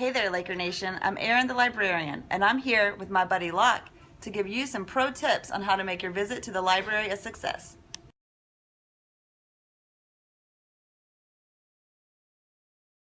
Hey there, Laker Nation. I'm Erin the librarian, and I'm here with my buddy Locke to give you some pro tips on how to make your visit to the library a success.